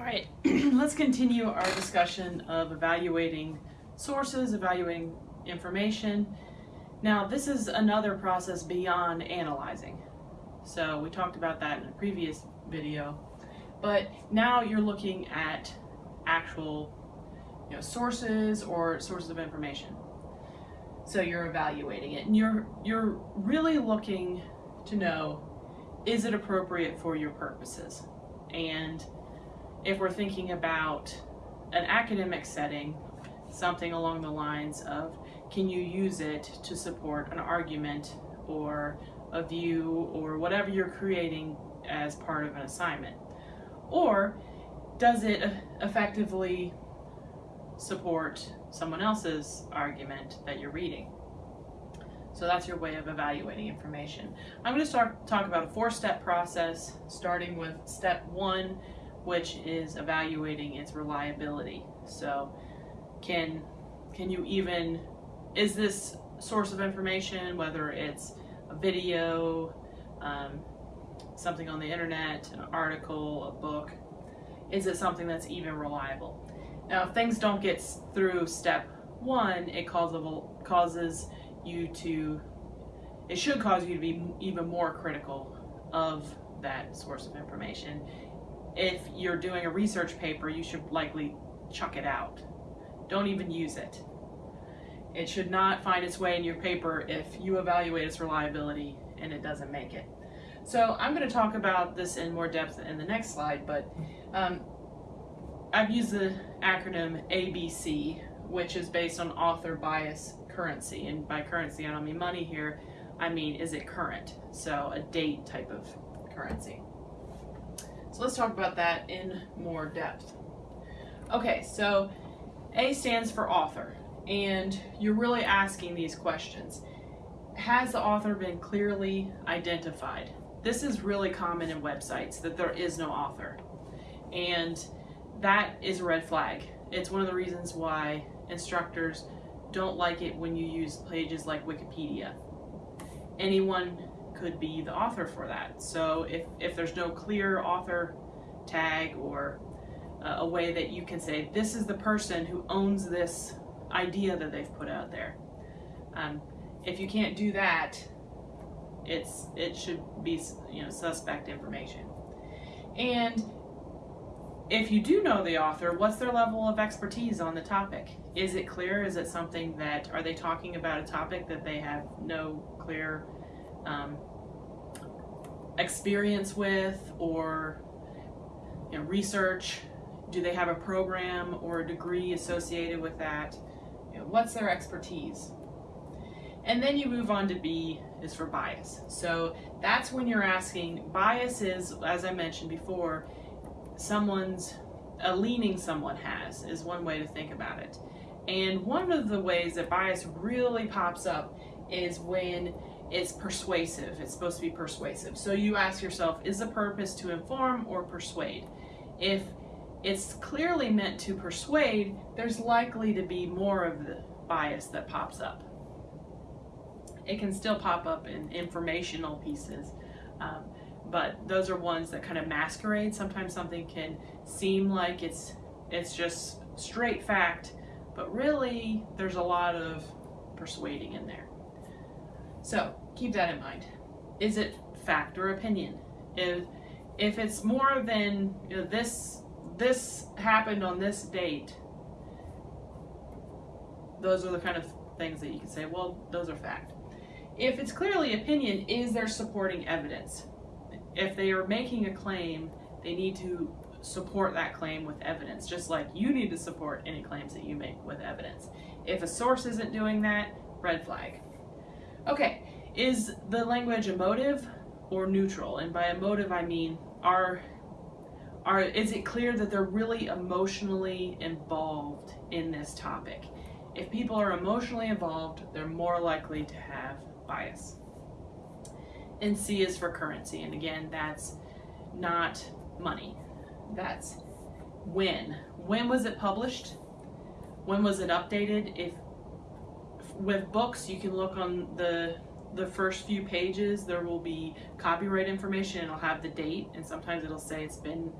All right, let's continue our discussion of evaluating sources, evaluating information. Now, this is another process beyond analyzing. So we talked about that in a previous video, but now you're looking at actual you know, sources or sources of information. So you're evaluating it and you're, you're really looking to know, is it appropriate for your purposes? And if we're thinking about an academic setting, something along the lines of, can you use it to support an argument or a view or whatever you're creating as part of an assignment? Or does it effectively support someone else's argument that you're reading? So that's your way of evaluating information. I'm going to start talk about a four-step process, starting with step one, which is evaluating its reliability. So can can you even is this source of information, whether it's a video, um, something on the internet, an article, a book, is it something that's even reliable? Now, if things don't get through step one, it causes, causes you to, it should cause you to be even more critical of that source of information. If you're doing a research paper, you should likely chuck it out. Don't even use it. It should not find its way in your paper if you evaluate its reliability and it doesn't make it. So I'm going to talk about this in more depth in the next slide, but um, I've used the acronym ABC, which is based on author bias currency. And by currency, I don't mean money here. I mean, is it current? So a date type of currency. So let's talk about that in more depth. Okay, so A stands for author, and you're really asking these questions. Has the author been clearly identified? This is really common in websites that there is no author. And that is a red flag. It's one of the reasons why instructors don't like it when you use pages like Wikipedia. Anyone could be the author for that. So if, if there's no clear author tag or uh, a way that you can say, this is the person who owns this idea that they've put out there. Um, if you can't do that, it's it should be you know suspect information. And if you do know the author, what's their level of expertise on the topic? Is it clear? Is it something that, are they talking about a topic that they have no clear um, experience with or you know, research? Do they have a program or a degree associated with that? You know, what's their expertise? And then you move on to B is for bias. So that's when you're asking, bias is, as I mentioned before, someone's, a leaning someone has is one way to think about it. And one of the ways that bias really pops up is when it's persuasive. It's supposed to be persuasive. So you ask yourself, is the purpose to inform or persuade? If it's clearly meant to persuade, there's likely to be more of the bias that pops up. It can still pop up in informational pieces, um, but those are ones that kind of masquerade. Sometimes something can seem like it's it's just straight fact, but really there's a lot of persuading in there. So keep that in mind. Is it fact or opinion? If if it's more than you know, this this happened on this date, those are the kind of things that you can say, well, those are fact. If it's clearly opinion, is there supporting evidence? if they are making a claim, they need to support that claim with evidence, just like you need to support any claims that you make with evidence. If a source isn't doing that, red flag. Okay, is the language emotive or neutral? And by emotive, I mean, are, are, is it clear that they're really emotionally involved in this topic? If people are emotionally involved, they're more likely to have bias and C is for currency. And again, that's not money. That's when. When was it published? When was it updated? If with books, you can look on the the first few pages. There will be copyright information. It'll have the date, and sometimes it'll say it's been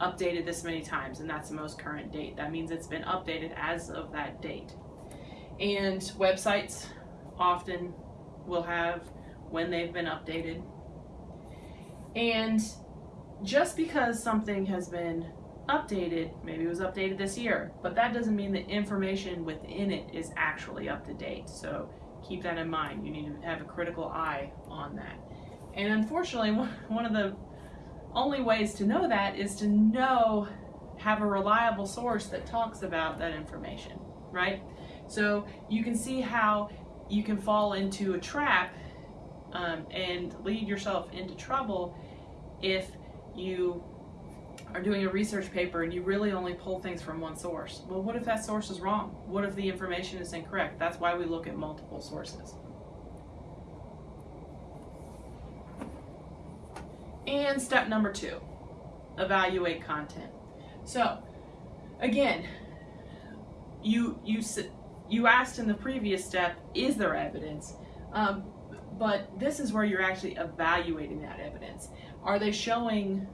updated this many times, and that's the most current date. That means it's been updated as of that date. And websites often will have when they've been updated. And just because something has been updated, maybe it was updated this year, but that doesn't mean the information within it is actually up to date. So keep that in mind. You need to have a critical eye on that. And unfortunately, one of the only ways to know that is to know, have a reliable source that talks about that information, right? So you can see how you can fall into a trap um, and lead yourself into trouble if you are doing a research paper and you really only pull things from one source. Well, what if that source is wrong? What if the information is incorrect? That's why we look at multiple sources. And step number two, evaluate content. So, again, you you you asked in the previous step, is there evidence? Um, but this is where you're actually evaluating that evidence. Are they showing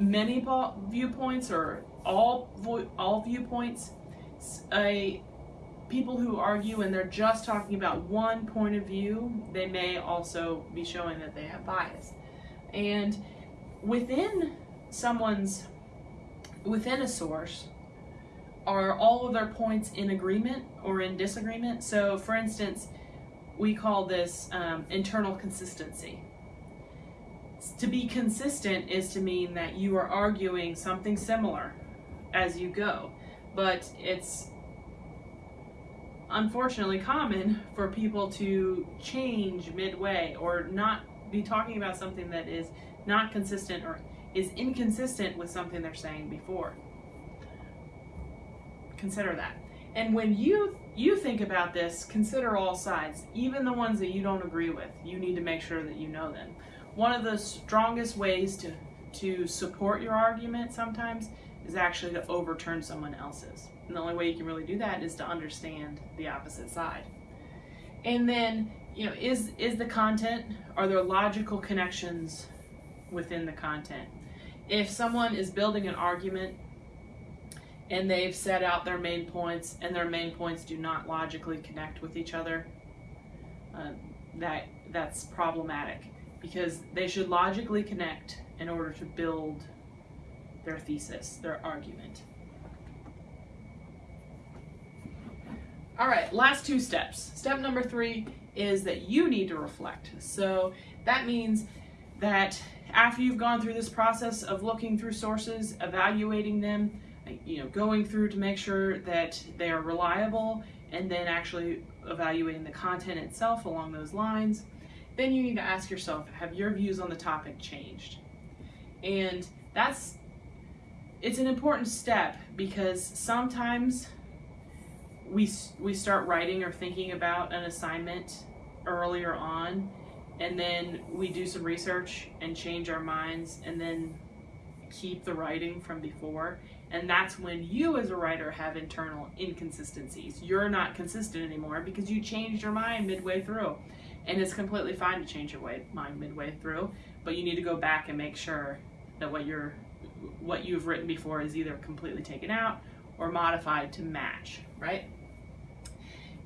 many viewpoints or all all viewpoints? A people who argue and they're just talking about one point of view, they may also be showing that they have bias. And within someone's within a source, are all of their points in agreement or in disagreement? So, for instance, we call this um, internal consistency. To be consistent is to mean that you are arguing something similar as you go, but it's unfortunately common for people to change midway or not be talking about something that is not consistent or is inconsistent with something they're saying before. Consider that. And when you you think about this, consider all sides, even the ones that you don't agree with. You need to make sure that you know them. One of the strongest ways to to support your argument sometimes is actually to overturn someone else's. And the only way you can really do that is to understand the opposite side. And then, you know, is is the content are there logical connections within the content? If someone is building an argument and they've set out their main points and their main points do not logically connect with each other, uh, that that's problematic because they should logically connect in order to build their thesis, their argument. All right, last two steps. Step number three is that you need to reflect. So that means that after you've gone through this process of looking through sources, evaluating them, you know, going through to make sure that they are reliable and then actually evaluating the content itself along those lines, then you need to ask yourself, have your views on the topic changed? And that's, it's an important step because sometimes we, we start writing or thinking about an assignment earlier on and then we do some research and change our minds and then keep the writing from before and that's when you as a writer have internal inconsistencies. You're not consistent anymore because you changed your mind midway through. And it's completely fine to change your way, mind midway through, but you need to go back and make sure that what you're what you've written before is either completely taken out or modified to match, right?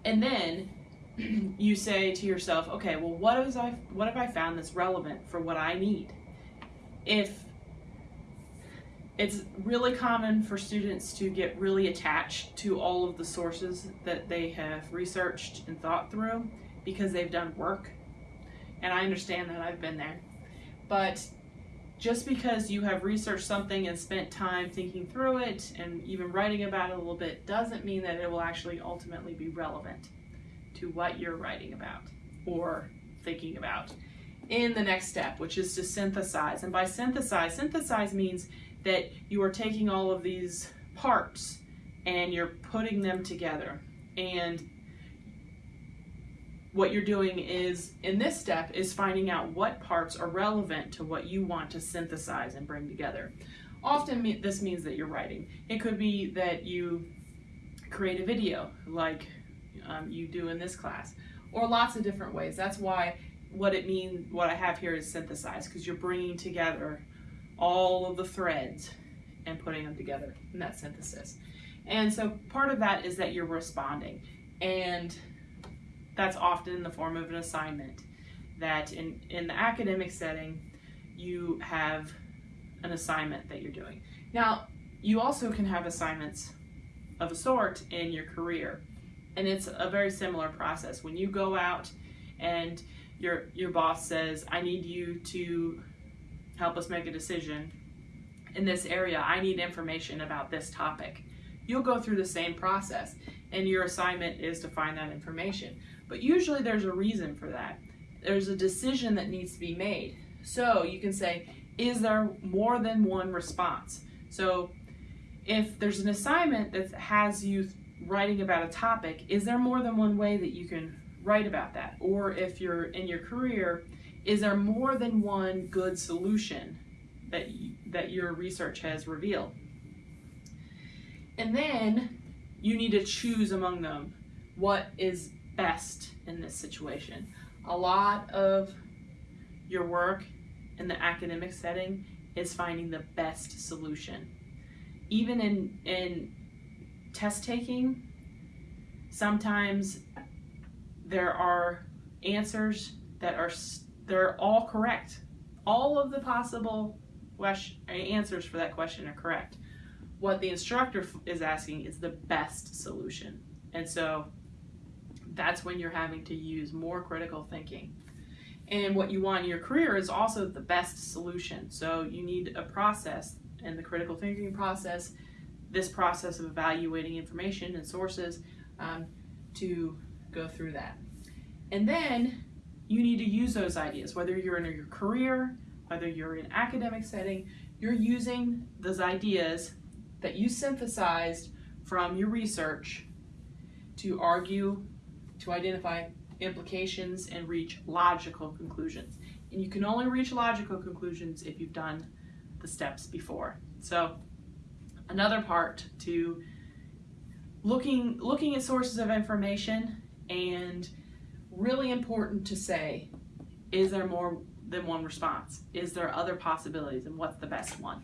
And then you say to yourself, okay, well what have I what have I found that's relevant for what I need? If it's really common for students to get really attached to all of the sources that they have researched and thought through because they've done work. And I understand that I've been there. But just because you have researched something and spent time thinking through it and even writing about it a little bit doesn't mean that it will actually ultimately be relevant to what you're writing about or thinking about in the next step, which is to synthesize. And by synthesize, synthesize means that you are taking all of these parts and you're putting them together. And what you're doing is, in this step, is finding out what parts are relevant to what you want to synthesize and bring together. Often this means that you're writing. It could be that you create a video like um, you do in this class, or lots of different ways. That's why what it means, what I have here is synthesize, because you're bringing together all of the threads and putting them together in that synthesis. And so part of that is that you're responding. And that's often in the form of an assignment that in, in the academic setting, you have an assignment that you're doing. Now, you also can have assignments of a sort in your career. And it's a very similar process. When you go out and your your boss says, "I need you to help us make a decision in this area. I need information about this topic." You'll go through the same process, and your assignment is to find that information. But usually there's a reason for that. There's a decision that needs to be made. So you can say, is there more than one response? So if there's an assignment that has you writing about a topic, is there more than one way that you can write about that? Or if you're in your career, is there more than one good solution that you, that your research has revealed? And then you need to choose among them what is best in this situation. A lot of your work in the academic setting is finding the best solution. Even in in test taking, sometimes there are answers that are they're all correct. All of the possible answers for that question are correct. What the instructor is asking is the best solution. And so that's when you're having to use more critical thinking. And what you want in your career is also the best solution. So you need a process, and the critical thinking process, this process of evaluating information and sources um, to go through that. And then you need to use those ideas, whether you're in your career, whether you're in academic setting, you're using those ideas that you synthesized from your research to argue to identify implications and reach logical conclusions. And you can only reach logical conclusions if you've done the steps before. So another part to looking looking at sources of information and really important to say is there more than one response? Is there other possibilities and what's the best one?